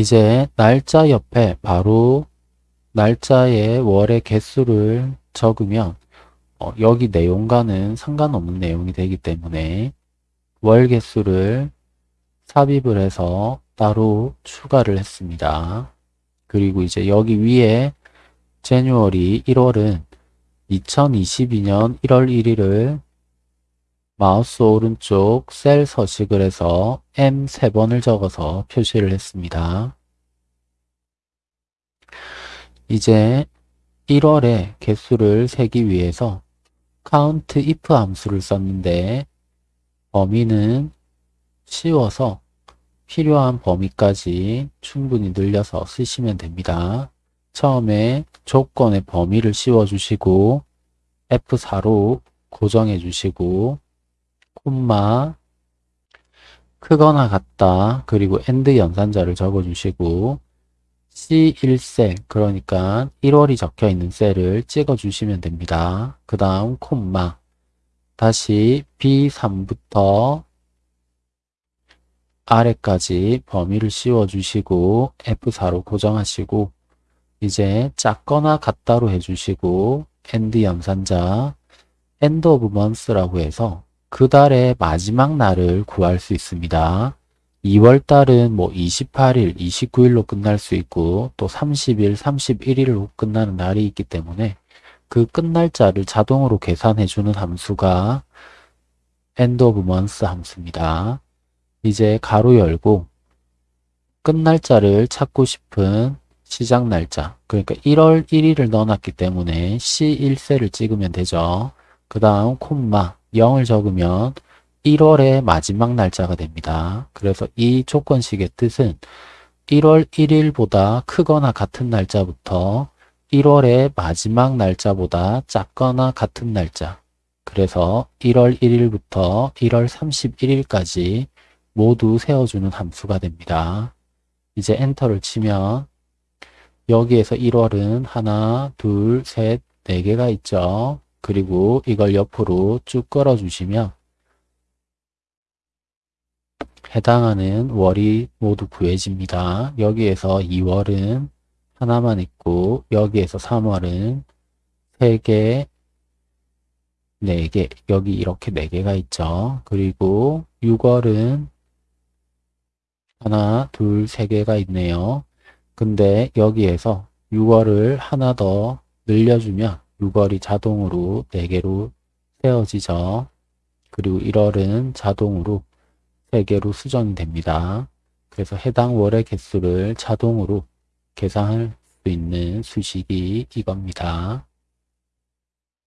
이제 날짜 옆에 바로 날짜의 월의 개수를 적으면 어, 여기 내용과는 상관없는 내용이 되기 때문에 월 개수를 삽입을 해서 따로 추가를 했습니다. 그리고 이제 여기 위에 제뉴얼이 1월은 2022년 1월 1일을 마우스 오른쪽 셀 서식을 해서 M 3번을 적어서 표시를 했습니다. 이제 1월에 개수를 세기 위해서 count if 함수를 썼는데 범위는 씌워서 필요한 범위까지 충분히 늘려서 쓰시면 됩니다. 처음에 조건의 범위를 씌워 주시고 F4로 고정해 주시고 콤마 크거나 같다 그리고 and 연산자를 적어 주시고 C1셀 그러니까 1월이 적혀 있는 셀을 찍어 주시면 됩니다. 그 다음 콤마 다시 B3부터 아래까지 범위를 씌워 주시고 F4로 고정하시고 이제 작거나 같다로 해주시고 and 연산자 end of month라고 해서 그 달의 마지막 날을 구할 수 있습니다. 2월 달은 뭐 28일, 29일로 끝날 수 있고 또 30일, 31일로 끝나는 날이 있기 때문에 그 끝날짜를 자동으로 계산해 주는 함수가 end of month 함수입니다. 이제 가로 열고 끝날짜를 찾고 싶은 시작 날짜 그러니까 1월 1일을 넣어놨기 때문에 C1셀을 찍으면 되죠. 그 다음 콤마 0을 적으면 1월의 마지막 날짜가 됩니다. 그래서 이 조건식의 뜻은 1월 1일보다 크거나 같은 날짜부터 1월의 마지막 날짜보다 작거나 같은 날짜 그래서 1월 1일부터 1월 31일까지 모두 세워주는 함수가 됩니다. 이제 엔터를 치면 여기에서 1월은 하나, 둘, 셋, 네 개가 있죠. 그리고 이걸 옆으로 쭉 끌어 주시면 해당하는 월이 모두 구해집니다. 여기에서 2월은 하나만 있고 여기에서 3월은 3개, 4개, 여기 이렇게 4개가 있죠. 그리고 6월은 하나, 둘, 세 개가 있네요. 근데 여기에서 6월을 하나 더 늘려주면 6월이 자동으로 4개로 세워지죠. 그리고 1월은 자동으로 3개로 수정이 됩니다. 그래서 해당 월의 개수를 자동으로 계산할 수 있는 수식이 이겁니다.